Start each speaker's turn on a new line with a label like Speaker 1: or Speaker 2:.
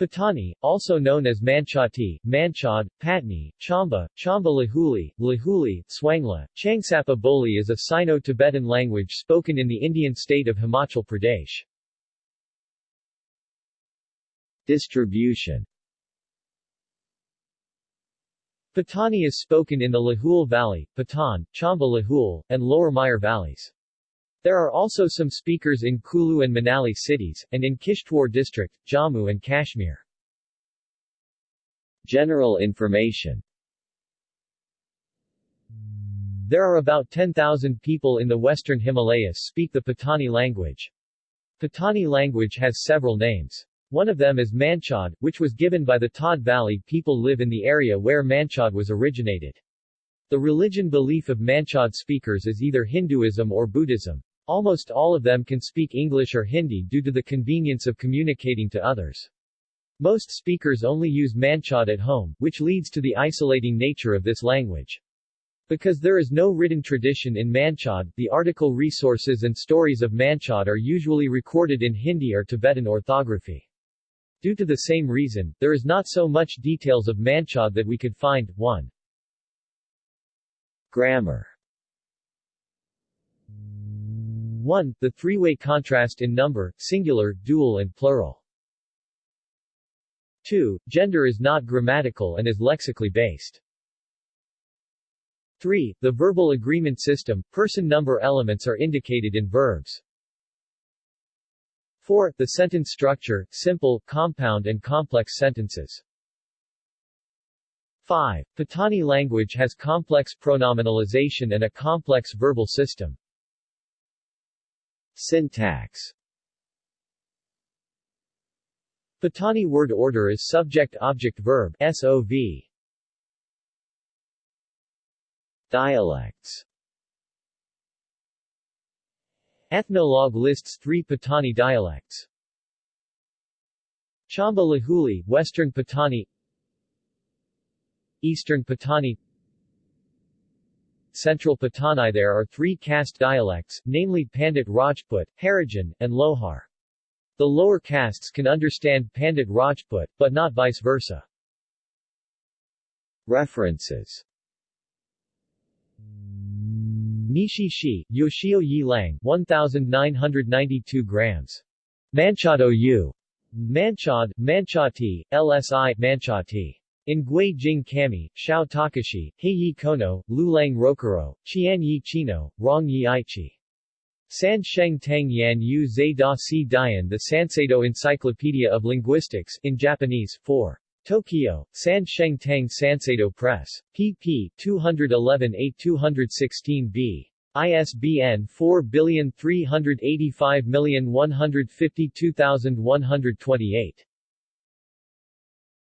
Speaker 1: Patani, also known as Manchati, Manchad, Patni, Chamba, Chamba Lahuli, Lahuli, Swangla, Changsapa Boli is a Sino-Tibetan language spoken in the Indian state of Himachal Pradesh.
Speaker 2: Distribution
Speaker 1: Patani is spoken in the Lahul Valley, Patan, Chamba Lahul, and Lower Myar valleys. There are also some speakers in Kulu and Manali cities, and in Kishtwar district, Jammu and Kashmir.
Speaker 2: General information
Speaker 1: There are about 10,000 people in the western Himalayas speak the Patani language. Patani language has several names. One of them is Manchad, which was given by the Tod Valley people live in the area where Manchad was originated. The religion belief of Manchad speakers is either Hinduism or Buddhism. Almost all of them can speak English or Hindi due to the convenience of communicating to others. Most speakers only use Manchad at home, which leads to the isolating nature of this language. Because there is no written tradition in Manchad, the article resources and stories of Manchad are usually recorded in Hindi or Tibetan orthography. Due to the same reason, there is not so much details of Manchad that we could find. 1.
Speaker 2: Grammar
Speaker 1: 1. The three-way contrast in number, singular, dual and plural. 2. Gender is not grammatical and is lexically based. 3. The verbal agreement system, person number elements are indicated in verbs. 4. The sentence structure, simple, compound and complex sentences. 5. Patani language has complex pronominalization and a complex verbal system.
Speaker 2: Syntax
Speaker 1: Patani word order is subject-object-verb SOV.
Speaker 2: Dialects
Speaker 1: Ethnologue lists three Patani dialects. Chamba Lahuli, Western Patani Eastern Patani Central Patani There are three caste dialects, namely Pandit Rajput, Harijan, and Lohar. The lower castes can understand Pandit Rajput, but not vice versa.
Speaker 2: References
Speaker 1: Nishi Shi, Yoshio Yi Lang, 1992 grams. Manchado U. Manchad, Manchati, LSI, Manchati. In Gui Jing Kami, Shao Takashi, Heiyi Kono, Lulang Rokuro, Qian Yi Chino, Rong Yi Aichi. San Sheng Tang Yan Yu Zai Da Si Dian The Sanseido Encyclopedia of Linguistics in Japanese, 4. Tokyo, San Sheng Tang Sanseido Press. pp. 211-8216b. ISBN 4385152128.